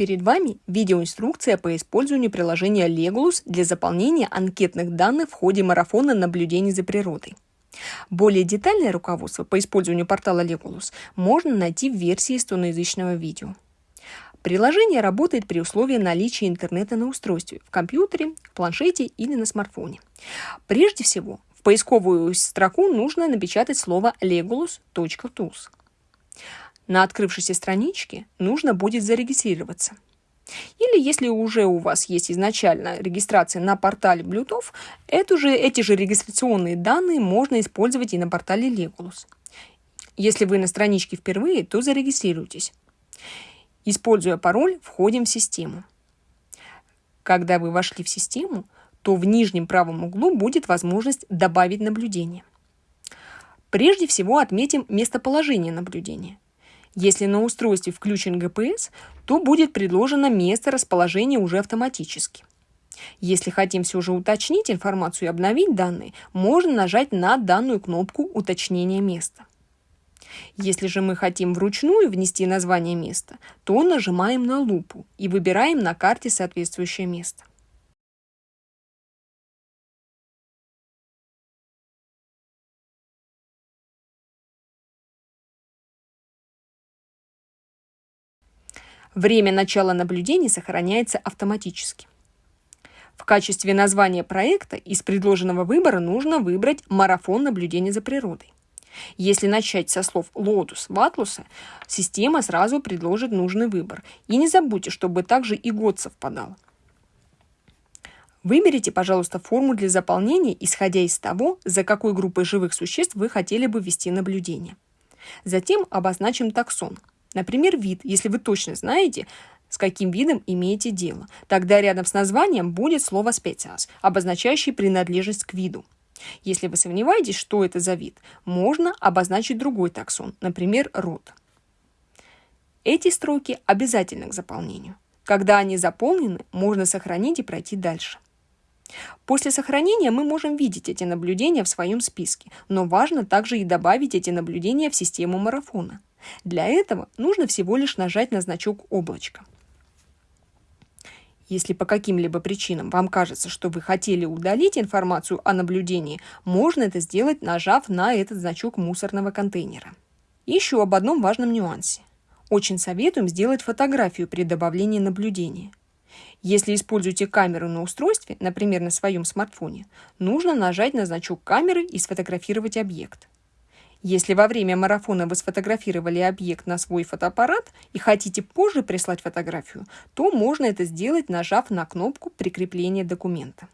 Перед вами видеоинструкция по использованию приложения Legulus для заполнения анкетных данных в ходе марафона наблюдений за природой. Более детальное руководство по использованию портала Legulus можно найти в версии эстоноязычного видео. Приложение работает при условии наличия интернета на устройстве, в компьютере, в планшете или на смартфоне. Прежде всего, в поисковую строку нужно напечатать слово legulus.tools. На открывшейся страничке нужно будет зарегистрироваться. Или если уже у вас есть изначально регистрация на портале эту же, эти же регистрационные данные можно использовать и на портале Legulus. Если вы на страничке впервые, то зарегистрируйтесь. Используя пароль, входим в систему. Когда вы вошли в систему, то в нижнем правом углу будет возможность добавить наблюдение. Прежде всего отметим местоположение наблюдения – если на устройстве включен GPS, то будет предложено место расположения уже автоматически. Если хотим все же уточнить информацию и обновить данные, можно нажать на данную кнопку «Уточнение места». Если же мы хотим вручную внести название места, то нажимаем на лупу и выбираем на карте соответствующее место. Время начала наблюдений сохраняется автоматически. В качестве названия проекта из предложенного выбора нужно выбрать «Марафон наблюдения за природой». Если начать со слов «loodusvaatluse», система сразу предложит нужный выбор. И не забудьте, чтобы также и год совпадал. Выберите, пожалуйста, форму для заполнения, исходя из того, за какой группой живых существ вы хотели бы вести наблюдение. Затем обозначим таксон – Например, вид, если вы точно знаете, с каким видом имеете дело. Тогда рядом с названием будет слово «species», обозначающее принадлежность к виду. Если вы сомневаетесь, что это за вид, можно обозначить другой таксон, например, род. Эти строки обязательны к заполнению. Когда они заполнены, можно сохранить и пройти дальше. После сохранения мы можем видеть эти наблюдения в своем списке, но важно также и добавить эти наблюдения в систему марафона. Для этого нужно всего лишь нажать на значок облачко. Если по каким-либо причинам вам кажется, что вы хотели удалить информацию о наблюдении, можно это сделать, нажав на этот значок мусорного контейнера. Еще об одном важном нюансе. Очень советуем сделать фотографию при добавлении наблюдения. Если используете камеру на устройстве, например, на своем смартфоне, нужно нажать на значок камеры и сфотографировать объект. Если во время марафона вы сфотографировали объект на свой фотоаппарат и хотите позже прислать фотографию, то можно это сделать, нажав на кнопку прикрепления документа.